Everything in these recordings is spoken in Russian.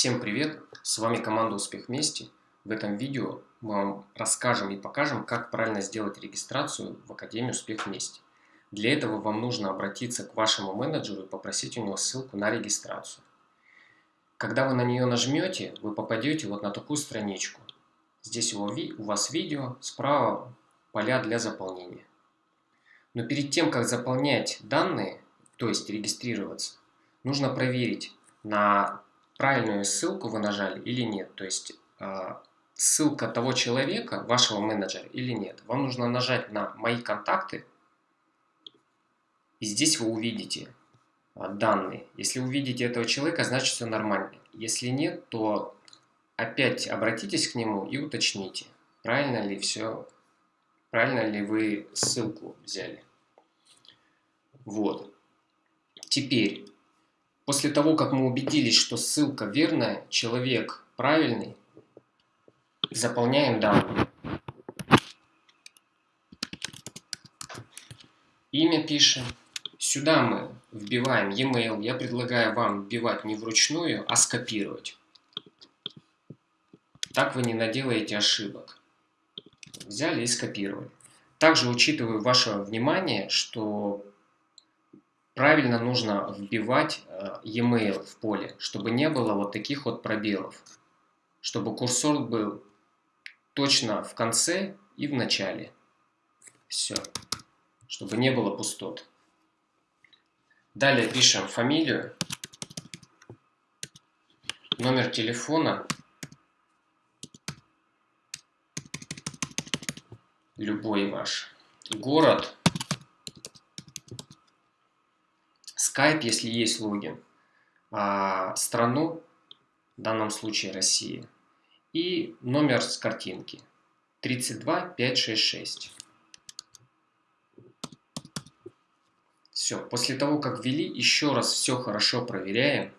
Всем привет! С вами команда Успех Вместе. В этом видео мы вам расскажем и покажем, как правильно сделать регистрацию в Академию Успех Вместе. Для этого вам нужно обратиться к вашему менеджеру и попросить у него ссылку на регистрацию. Когда вы на нее нажмете, вы попадете вот на такую страничку. Здесь у вас видео, справа поля для заполнения. Но перед тем, как заполнять данные, то есть регистрироваться, нужно проверить, на правильную ссылку вы нажали или нет. То есть а, ссылка того человека, вашего менеджера или нет. Вам нужно нажать на «Мои контакты», и здесь вы увидите а, данные. Если увидите этого человека, значит все нормально. Если нет, то опять обратитесь к нему и уточните, правильно ли все, правильно ли вы ссылку взяли. Вот. Теперь После того, как мы убедились, что ссылка верная, человек правильный, заполняем данные. Имя пишем. Сюда мы вбиваем e-mail. Я предлагаю вам вбивать не вручную, а скопировать. Так вы не наделаете ошибок. Взяли и скопировали. Также учитываю ваше внимание, что правильно нужно вбивать э, e-mail в поле, чтобы не было вот таких вот пробелов. Чтобы курсор был точно в конце и в начале. Все. Чтобы не было пустот. Далее пишем фамилию, номер телефона, любой ваш, город, Skype, если есть логин, а, страну, в данном случае Россия, и номер с картинки 32566. Все, после того, как ввели, еще раз все хорошо проверяем.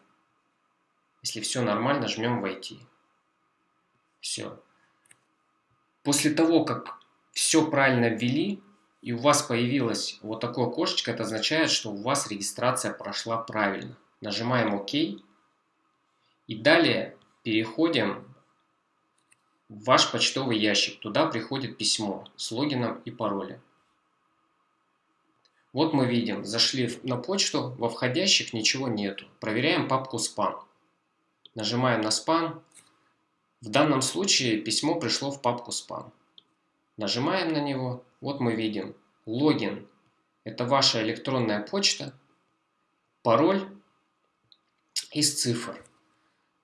Если все нормально, жмем «Войти». Все. После того, как все правильно ввели, и у вас появилось вот такое окошечко, это означает, что у вас регистрация прошла правильно. Нажимаем ОК. И далее переходим в ваш почтовый ящик. Туда приходит письмо с логином и паролем. Вот мы видим, зашли на почту, во входящих ничего нету. Проверяем папку спам. Нажимаем на спам. В данном случае письмо пришло в папку спам. Нажимаем на него вот мы видим логин. Это ваша электронная почта, пароль из цифр.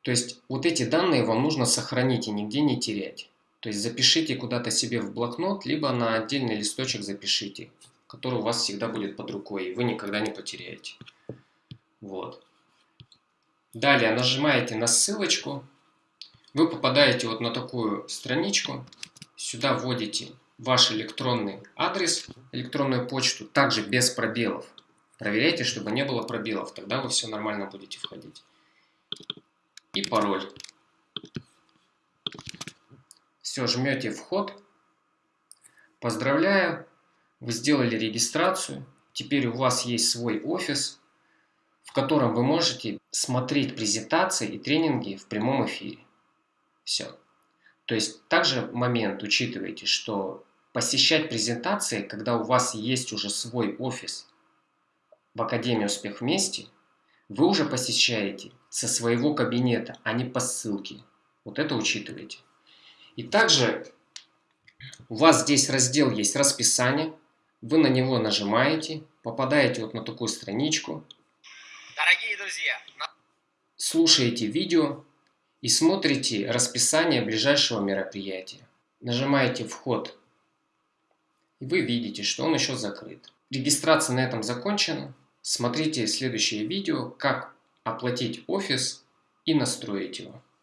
То есть вот эти данные вам нужно сохранить и нигде не терять. То есть запишите куда-то себе в блокнот, либо на отдельный листочек запишите, который у вас всегда будет под рукой, и вы никогда не потеряете. Вот. Далее нажимаете на ссылочку, вы попадаете вот на такую страничку, сюда вводите ваш электронный адрес, электронную почту, также без пробелов. Проверяйте, чтобы не было пробелов, тогда вы все нормально будете входить. И пароль. Все, жмете вход. Поздравляю, вы сделали регистрацию. Теперь у вас есть свой офис, в котором вы можете смотреть презентации и тренинги в прямом эфире. Все. То есть также момент учитывайте, что посещать презентации, когда у вас есть уже свой офис в Академии Успех Вместе, вы уже посещаете со своего кабинета, а не по ссылке. Вот это учитывайте. И также у вас здесь раздел есть расписание. Вы на него нажимаете, попадаете вот на такую страничку. Дорогие друзья! Слушаете видео и смотрите расписание ближайшего мероприятия. Нажимаете «Вход и вы видите, что он еще закрыт. Регистрация на этом закончена. Смотрите следующее видео, как оплатить офис и настроить его.